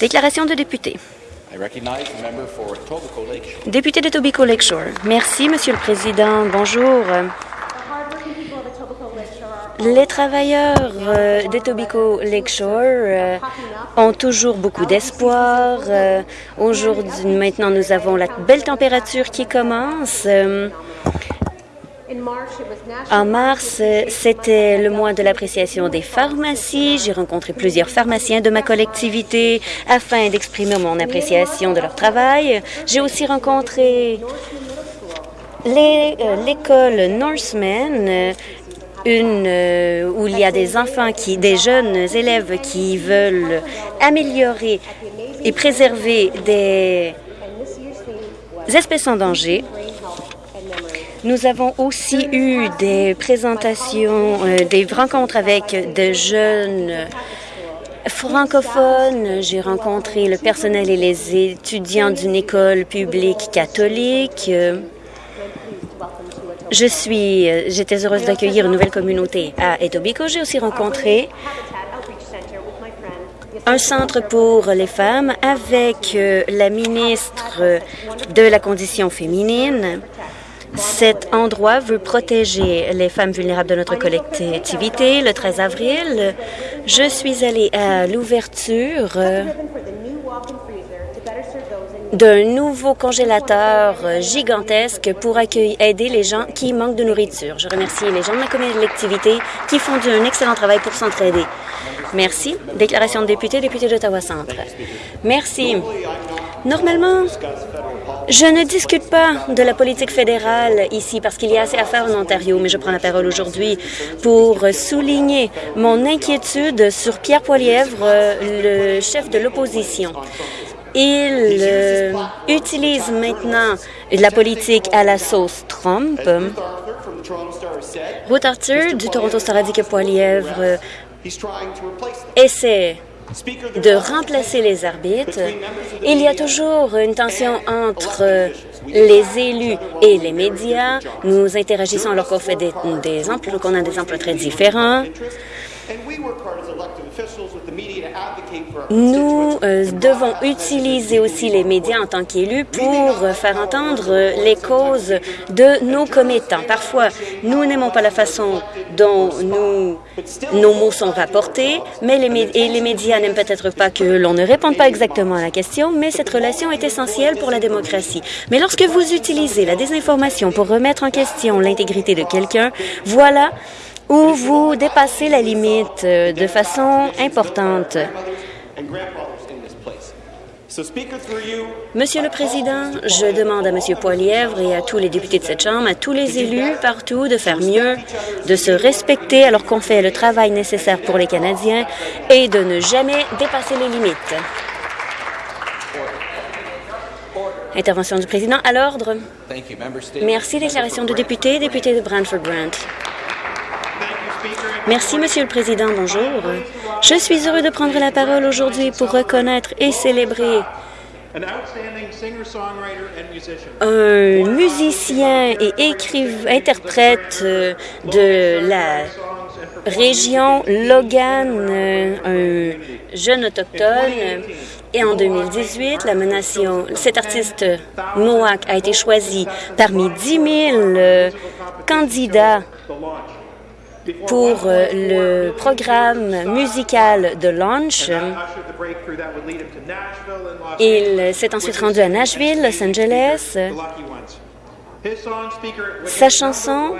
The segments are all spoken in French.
Déclaration de député. Député de Tobico Lakeshore. Merci, Monsieur le Président. Bonjour. Les travailleurs euh, d'Etobicoke Lakeshore euh, ont toujours beaucoup d'espoir. Euh, Aujourd'hui, maintenant, nous avons la belle température qui commence. En mars, euh, c'était le mois de l'appréciation des pharmacies. J'ai rencontré plusieurs pharmaciens de ma collectivité afin d'exprimer mon appréciation de leur travail. J'ai aussi rencontré euh, l'école Norseman, euh, une euh, où il y a des enfants qui, des jeunes élèves qui veulent améliorer et préserver des espèces en danger. Nous avons aussi eu des présentations, euh, des rencontres avec de jeunes francophones. J'ai rencontré le personnel et les étudiants d'une école publique catholique. Je suis, euh, j'étais heureuse d'accueillir une nouvelle communauté à Etobicoke. J'ai aussi rencontré un centre pour les femmes avec euh, la ministre de la condition féminine. Cet endroit veut protéger les femmes vulnérables de notre collectivité. Le 13 avril, je suis allée à l'ouverture euh, d'un nouveau congélateur gigantesque pour aider les gens qui manquent de nourriture. Je remercie les gens de ma collectivité qui font un excellent travail pour s'entraider. Merci. Déclaration de député, député d'Ottawa-Centre. Merci. Normalement, je ne discute pas de la politique fédérale ici parce qu'il y a assez à faire en Ontario, mais je prends la parole aujourd'hui pour souligner mon inquiétude sur Pierre Poilièvre, le chef de l'opposition. Il euh, utilise maintenant la politique à la sauce Trump. Ruth Arthur du Toronto Star a dit que Poilièvre euh, essaie de remplacer les arbitres. Il y a toujours une tension entre les élus et les médias. Nous interagissons alors qu'on fait des, qu'on a des emplois très différents. Nous euh, devons utiliser aussi les médias en tant qu'élus pour faire entendre euh, les causes de nos commettants. Parfois, nous n'aimons pas la façon dont nous, nos mots sont rapportés, mais les, et les médias n'aiment peut-être pas que l'on ne réponde pas exactement à la question, mais cette relation est essentielle pour la démocratie. Mais lorsque vous utilisez la désinformation pour remettre en question l'intégrité de quelqu'un, voilà où vous dépassez la limite euh, de façon importante. Monsieur le Président, je demande à Monsieur Poilièvre et à tous les députés de cette Chambre, à tous les élus partout, de faire mieux, de se respecter alors qu'on fait le travail nécessaire pour les Canadiens et de ne jamais dépasser les limites. Intervention du Président à l'ordre. Merci. Déclaration de député, député de Brantford-Brant. Merci, Monsieur le Président. Bonjour. Je suis heureux de prendre la parole aujourd'hui pour reconnaître et célébrer un musicien et interprète euh, de la région Logan, euh, un jeune autochtone. Et en 2018, la nation, cet artiste Mohawk a été choisi parmi 10 000 euh, candidats pour euh, le programme musical de Launch. Il s'est ensuite rendu à Nashville, Los Angeles. Sa chanson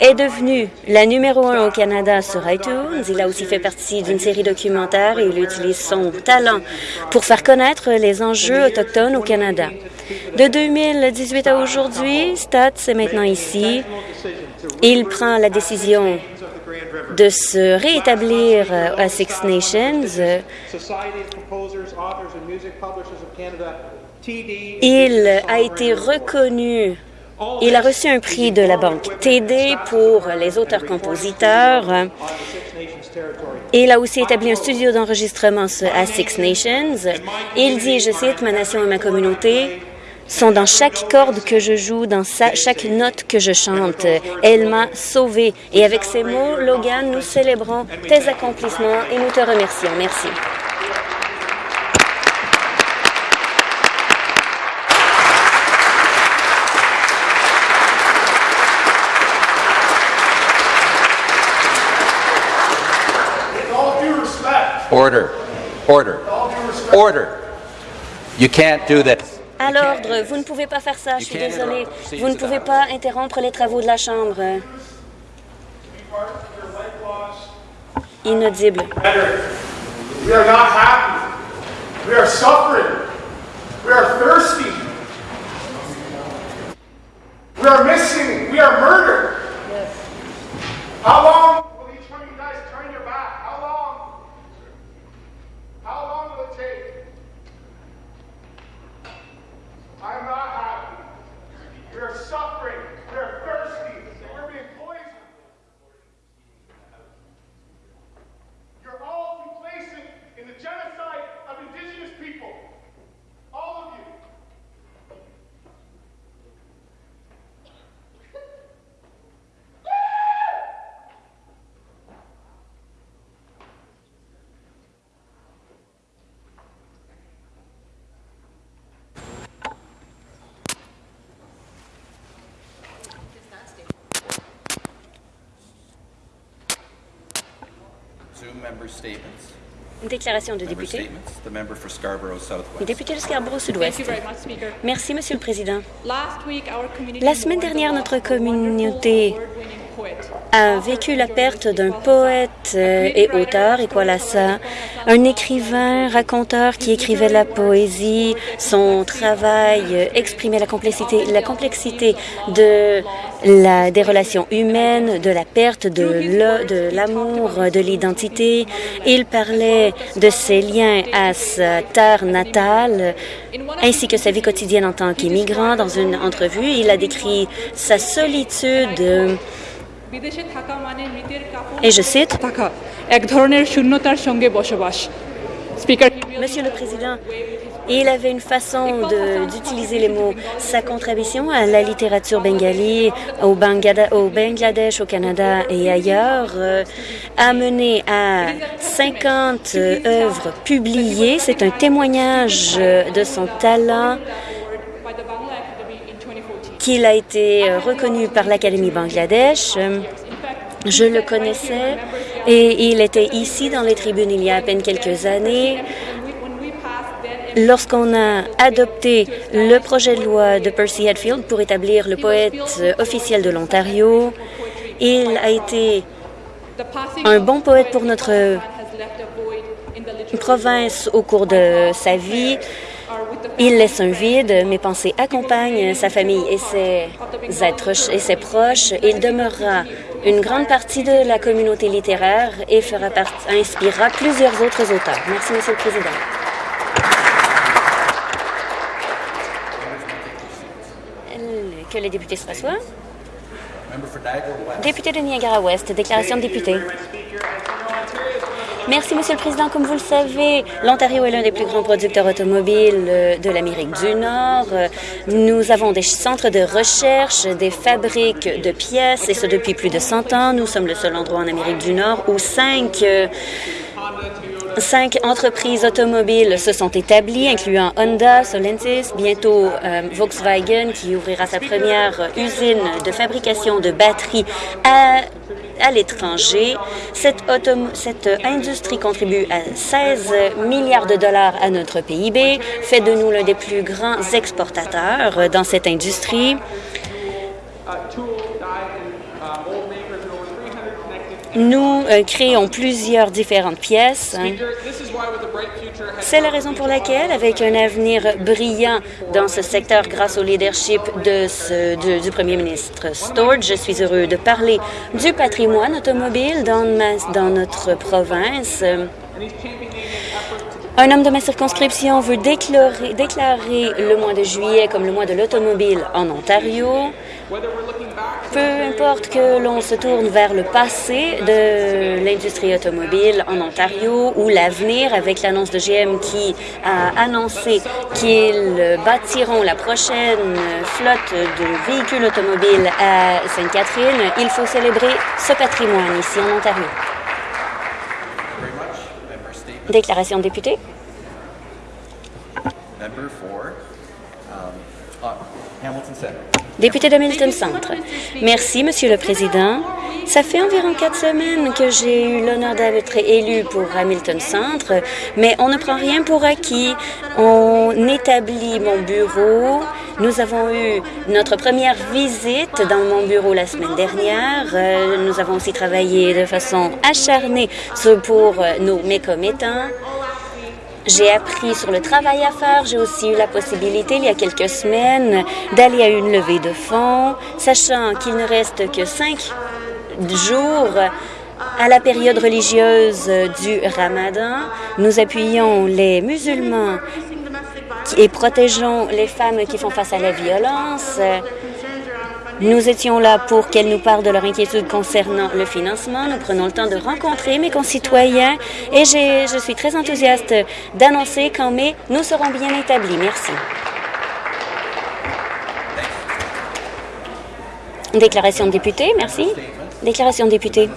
est devenue la numéro un au Canada sur iTunes. Il a aussi fait partie d'une série documentaire et il utilise son talent pour faire connaître les enjeux autochtones au Canada. De 2018 à aujourd'hui, Stats est maintenant ici. Il prend la décision de se réétablir à Six Nations. Il a été reconnu il a reçu un prix de la Banque TD pour les auteurs-compositeurs. Il a aussi établi un studio d'enregistrement à Six Nations. Il dit, je cite, Ma nation et ma communauté sont dans chaque corde que je joue, dans chaque note que je chante. Elle m'a sauvé. Et avec ces mots, Logan, nous célébrons tes accomplissements et nous te remercions. Merci. Order. Order. Order. You can't do this. À l'ordre, vous ne pouvez pas faire ça, je suis désolée. Vous ne pouvez pas interrompre les travaux de la Chambre. Inaudible. We are not happy. We are suffering. We are thirsty. We are missing. We are murdered. How long Statements. Déclaration de Member député. statements. The member for Scarborough Southwest. Député de Scarborough Thank Sud-Ouest. you very much, Speaker. Merci, Monsieur le Président. Last week, our community La semaine dernière, notre communauté. A vécu la perte d'un poète euh, et auteur, Equalassa, un écrivain, raconteur qui écrivait la poésie. Son travail euh, exprimait la complexité, la complexité de la, des relations humaines, de la perte de l'amour, de l'identité. Il parlait de ses liens à sa terre natale, ainsi que sa vie quotidienne en tant qu'immigrant. Dans une entrevue, il a décrit sa solitude et je cite, Monsieur le Président, il avait une façon d'utiliser les mots. Sa contribution à la littérature bengali au, Bangladesh, au Canada et ailleurs euh, a mené à 50 euh, œuvres publiées. C'est un témoignage euh, de son talent qu'il a été euh, reconnu par l'Académie Bangladesh. Euh, Je le connaissais et il était ici dans les tribunes il y a à peine quelques années. Lorsqu'on a adopté le projet de loi de Percy Hatfield pour établir le poète euh, officiel de l'Ontario, il a été un bon poète pour notre province au cours de sa vie. Il laisse un vide. Mes pensées accompagnent sa famille et ses êtres et ses proches. Il demeurera une grande partie de la communauté littéraire et fera inspirera plusieurs autres auteurs. Merci, Monsieur le Président. Que les députés se West. Député de Niagara-Ouest, déclaration de député. Merci, Monsieur le Président. Comme vous le savez, l'Ontario est l'un des plus grands producteurs automobiles euh, de l'Amérique du Nord. Euh, Nous avons des centres de recherche, des fabriques de pièces, et ce depuis plus de 100 ans. Nous sommes le seul endroit en Amérique du Nord où cinq euh, Cinq entreprises automobiles se sont établies, incluant Honda, Solentis, bientôt euh, Volkswagen, qui ouvrira sa première usine de fabrication de batteries à, à l'étranger. Cette, industrie contribue à 16 milliards de dollars à notre PIB, fait de nous l'un des plus grands exportateurs dans cette industrie. Nous euh, créons plusieurs différentes pièces. hein. C'est la raison pour laquelle, avec un avenir brillant dans ce secteur grâce au leadership de ce- du, du premier ministre Stord, je suis heureux de parler du patrimoine automobile dans, ma- dans notre province. Un homme de ma circonscription veut déclarer, le mois de juillet comme le mois de l'automobile en Ontario. Peu importe que l'on se tourne vers le passé de l'industrie automobile en Ontario ou l'avenir avec l'annonce de GM qui a annoncé qu'ils bâtiront la prochaine flotte de véhicules automobiles à Sainte-Catherine, il faut célébrer ce patrimoine ici en Ontario. Déclaration de député. Um, uh, Hamilton. Député de Milton Centre. Merci, Monsieur le Président. Ça fait environ quatre semaines que j'ai eu l'honneur d'être élu pour Hamilton Centre, mais on ne prend rien pour acquis. On établit mon bureau. Nous avons eu notre première visite dans mon bureau la semaine dernière. Euh, nous avons aussi travaillé de façon acharnée pour nos mécommettants. J'ai appris sur le travail à faire. J'ai aussi eu la possibilité, il y a quelques semaines, d'aller à une levée de fonds, sachant qu'il ne reste que cinq jours à la période religieuse du Ramadan. Nous appuyons les musulmans et protégeons les femmes qui font face à la violence. Nous étions là pour qu'elles nous parlent de leur inquiétude concernant le financement. Nous prenons le temps de rencontrer mes concitoyens et je suis très enthousiaste d'annoncer qu'en mai, nous serons bien établis. Merci. Déclaration de député, merci. Déclaration de député.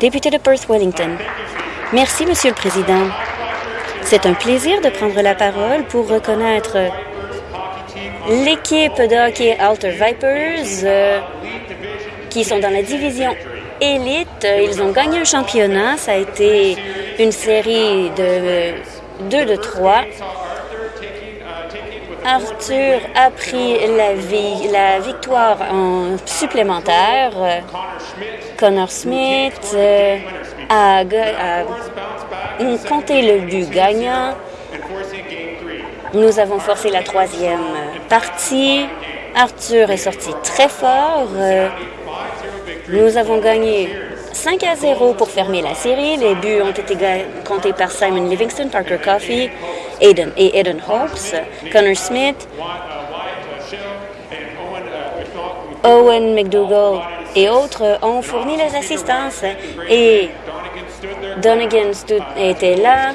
Député de Perth-Wellington. Merci, Monsieur le Président. C'est un plaisir de prendre la parole pour reconnaître l'équipe de hockey Alter Vipers, euh, qui sont dans la division élite. Ils ont gagné un championnat. Ça a été une série de 2 de 3. Arthur a pris la, victoire en supplémentaire. Connor Smith euh, a, compté le but gagnant. Nous avons forcé la troisième partie. Arthur est sorti très fort. Nous avons gagné 5 à 0 pour fermer la série. Les buts ont été comptés par Simon Livingston, Parker Coffey Aiden et Aiden Hawks, Connor Smith, Owen McDougall et autres ont fourni les assistances et Donegan était là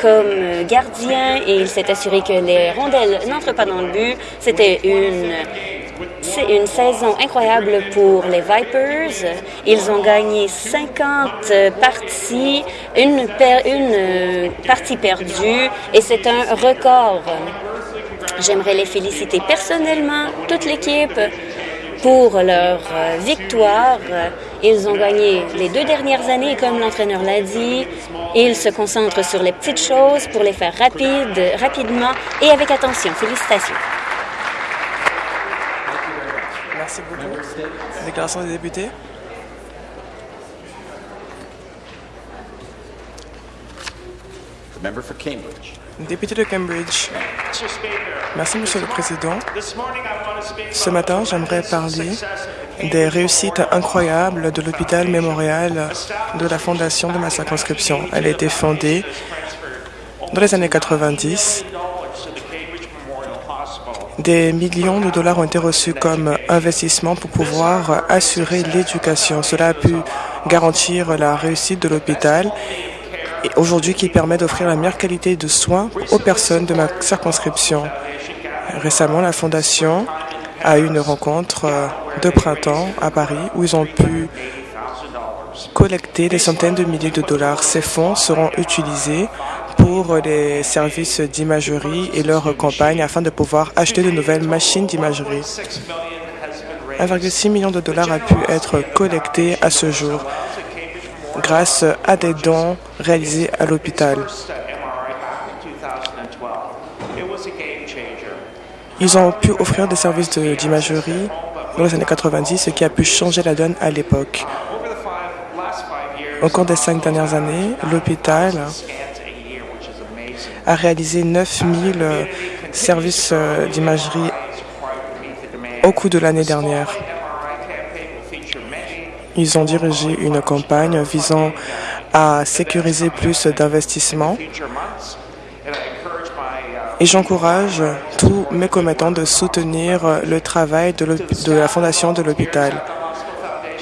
comme gardien et il s'est assuré que les rondelles n'entrent pas dans le but. C'était une c'est une saison incroyable pour les Vipers. Ils ont gagné 50 parties, une, une partie perdue, et c'est un record. J'aimerais les féliciter personnellement, toute l'équipe, pour leur euh, victoire. Ils ont gagné les deux dernières années, comme l'entraîneur l'a dit. Ils se concentrent sur les petites choses pour les faire rapide, rapidement et avec attention. Félicitations. Merci beaucoup. Déclaration des députés. Député de Cambridge. Merci, Monsieur le Président. Ce matin, j'aimerais parler des réussites incroyables de l'hôpital mémorial de la fondation de ma circonscription. Elle a été fondée dans les années 90. Des millions de dollars ont été reçus comme investissement pour pouvoir assurer l'éducation. Cela a pu garantir la réussite de l'hôpital aujourd'hui qui permet d'offrir la meilleure qualité de soins aux personnes de ma circonscription. Récemment, la Fondation a eu une rencontre euh, de printemps à Paris où ils ont pu collecter des centaines de milliers de dollars. Ces fonds seront utilisés pour les services d'imagerie et leur campagne afin de pouvoir acheter de nouvelles machines d'imagerie. 1,6 million de dollars a pu être collecté à ce jour grâce à des dons réalisés à l'hôpital. Ils ont pu offrir des services d'imagerie dans les années 90, ce qui a pu changer la donne à l'époque. Au cours des cinq dernières années, l'hôpital a réalisé 9000 euh, services euh, d'imagerie au cours de l'année dernière. Ils ont dirigé une campagne visant à sécuriser plus d'investissements et j'encourage tous mes commettants de soutenir le travail de, de la Fondation de l'hôpital.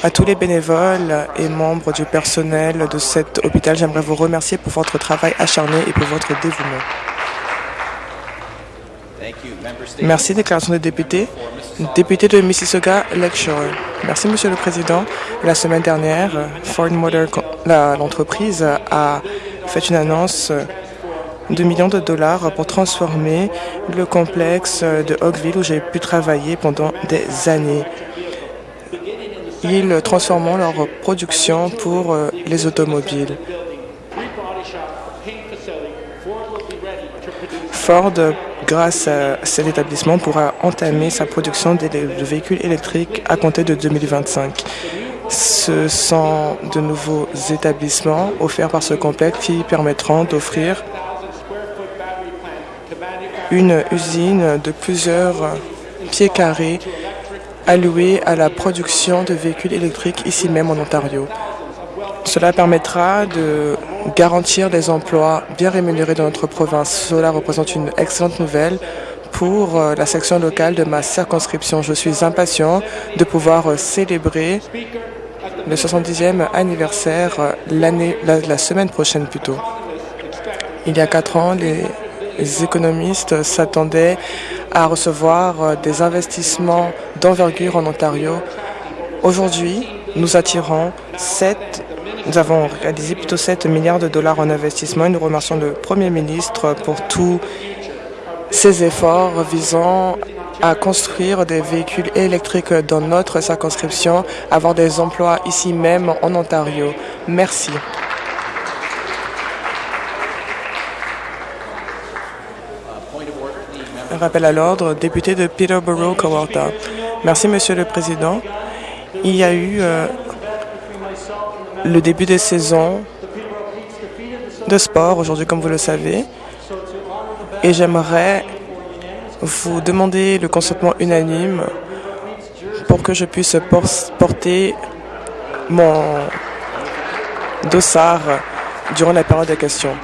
À tous les bénévoles et membres du personnel de cet hôpital, j'aimerais vous remercier pour votre travail acharné et pour votre dévouement. Merci. Déclaration des députés. Député de Mississauga Lakeshore. Merci, Monsieur le Président. La semaine dernière, Ford Motor, l'entreprise, a fait une annonce de millions de dollars pour transformer le complexe de Oakville où j'ai pu travailler pendant des années. Ils transformeront leur production pour euh, les automobiles. Ford, grâce à cet établissement, pourra entamer sa production de véhicules électriques à compter de 2025. Ce sont de nouveaux établissements offerts par ce complexe qui permettront d'offrir une usine de plusieurs pieds carrés allouée à la production de véhicules électriques ici même en Ontario. Cela permettra de garantir des emplois bien rémunérés dans notre province. Cela représente une excellente nouvelle pour euh, la section locale de ma circonscription. Je suis impatient de pouvoir euh, célébrer le 70e anniversaire euh, l'année, la, la, semaine prochaine plutôt. Il y a quatre ans, les économistes s'attendaient à recevoir des investissements d'envergure en Ontario. Aujourd'hui, nous attirons 7 nous avons réalisé plutôt 7 milliards de dollars en investissement et nous remercions le Premier ministre pour tous ses efforts visant à construire des véhicules électriques dans notre circonscription, avoir des emplois ici même en Ontario. Merci. Rappel à l'ordre, député de Peterborough-Kawartha. Merci, Monsieur le Président. Il y a eu euh, le début des saisons de sport aujourd'hui, comme vous le savez. Et j'aimerais vous demander le consentement unanime pour que je puisse porter mon dossard durant la période de questions.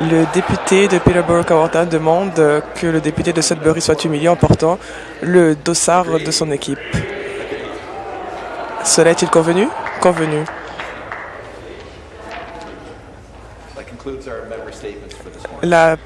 Le député de Peterborough-Kawartha demande que le député de Sudbury soit humilié en portant le dossard de son équipe. Cela est-il convenu? Convenu. La,